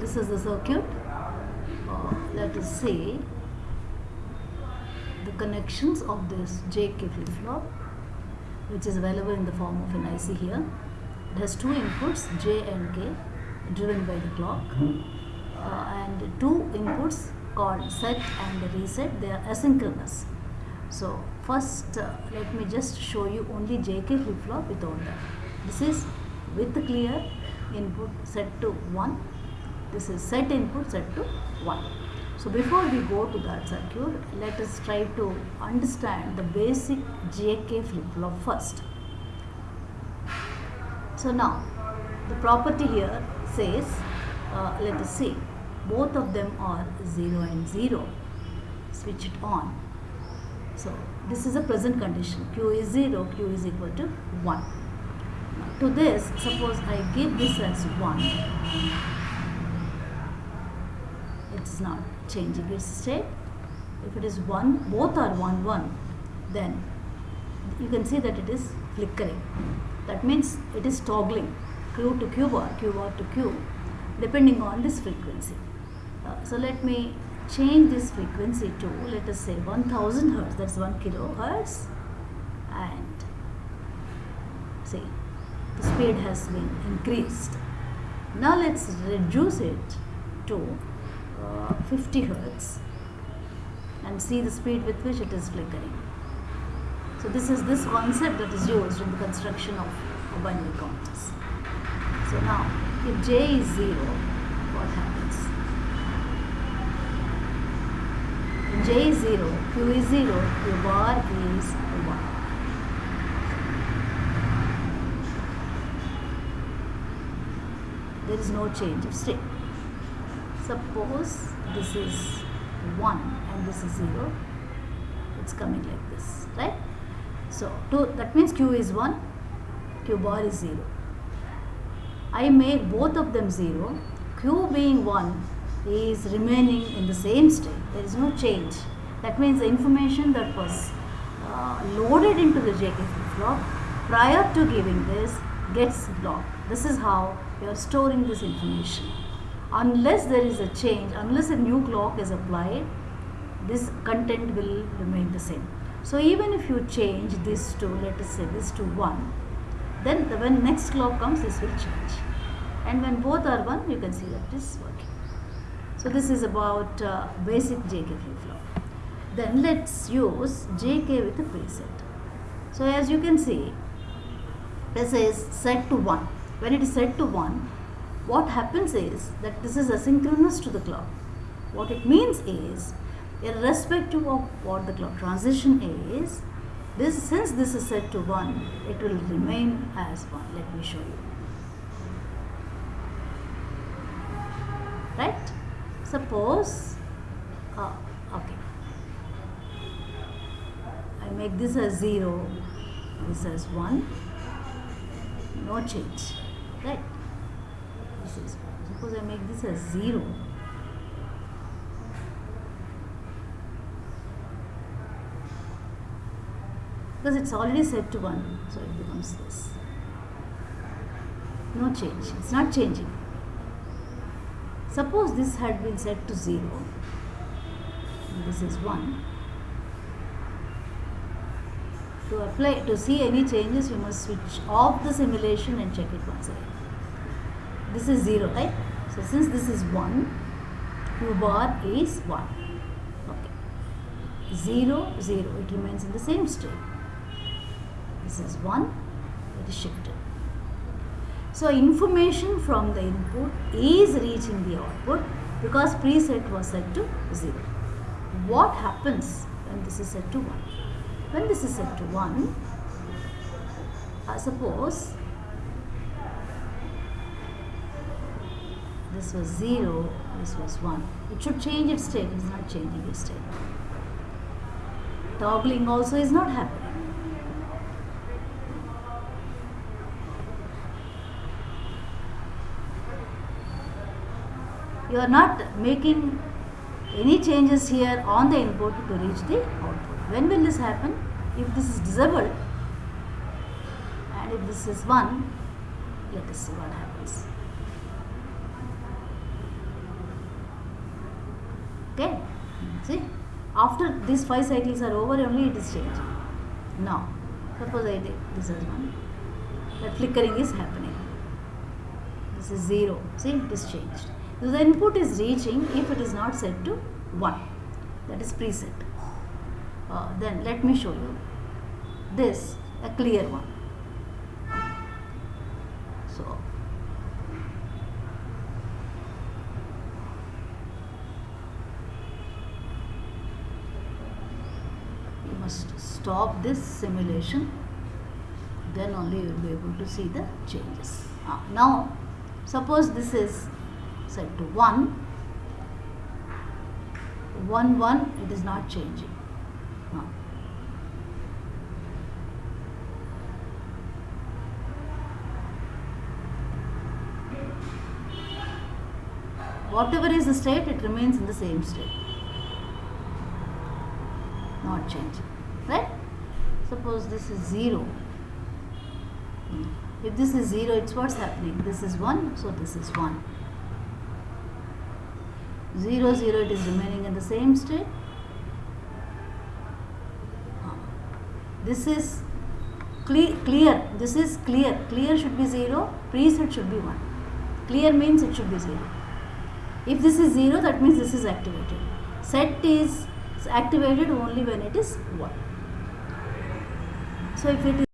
this is the circuit. Uh, let us see the connections of this JK flip-flop which is available in the form of an IC here. It has two inputs J and K driven by the clock uh, and two inputs called set and reset they are asynchronous. So first uh, let me just show you only JK flip-flop without that. This is with clear input set to 1 this is set input set to 1 so before we go to that circuit let us try to understand the basic JK flip-flop first. So now the property here says uh, let us see both of them are 0 and 0 switch it on. So this is a present condition. Q is 0 q is equal to 1 to this suppose I give this as 1 it's not changing its state. If it is 1 both are 1 1 then you can see that it is flickering. That means it is toggling q to q bar q bar to q depending on this frequency. Uh, so let me change this frequency to let us say 1000 hertz that's 1 kilohertz. And see the speed has been increased. Now let's reduce it to 50 hertz and see the speed with which it is flickering. So this is this concept that is used in the construction of binary counters. So now if j is 0, what happens? J is 0, q is 0, q bar is 1. there is no change of state. Suppose this is 1 and this is 0, it's coming like this, right? So, to, that means q is 1, q bar is 0. I make both of them 0, q being 1 is remaining in the same state, there is no change. That means the information that was uh, loaded into the JK flip-flop prior to giving this gets blocked. This is how you are storing this information. Unless there is a change, unless a new clock is applied, this content will remain the same. So even if you change this to, let us say this to 1, then the, when next clock comes, this will change. And when both are 1, you can see that it is working. So this is about uh, basic JK flip-flop. Then let's use JK with a preset. So as you can see, this is set to 1 when it is set to 1 what happens is that this is asynchronous to the clock. What it means is irrespective of what the clock transition is this since this is set to 1 it will remain as 1 let me show you. Right? Suppose uh, okay. I make this as 0 this as 1 no change. Right this is suppose I make this as 0 because it's already set to 1 so it becomes this. No change. It's not changing. Suppose this had been set to 0 this is 1 to apply to see any changes you must switch off the simulation and check it once again this is 0 right? So since this is 1 q bar is 1 okay. 0 0 it remains in the same state. This is 1 it is shifted. So information from the input is reaching the output because preset was set to 0 what happens when this is set to 1 when this is set to 1 I suppose this was 0 this was 1 it should change its state it is not changing its state toggling also is not happening you are not making any changes here on the input to reach the output when will this happen? If this is disabled and if this is 1, let us see what happens. Okay? See? After these five cycles are over only it is changed. Now suppose I take this as one. That flickering is happening. This is 0 see? It is changed. So the input is reaching if it is not set to 1 that is preset. Uh, then let me show you this a clear one so you must stop this simulation then only you will be able to see the changes. Ah, now suppose this is set to 1 1 1 it is not changing. Ah. whatever is the state it remains in the same state. Not changing right suppose this is 0 Hmm. if this is 0 it's what's happening? This is 1 so this is 1 0 0 it is remaining in the same state. This is cle- clear. This is clear. Clear should be 0 preset should be 1 clear means it should be 0 if this is 0 that means this is activated. Set is activated only when it is 1 so if it is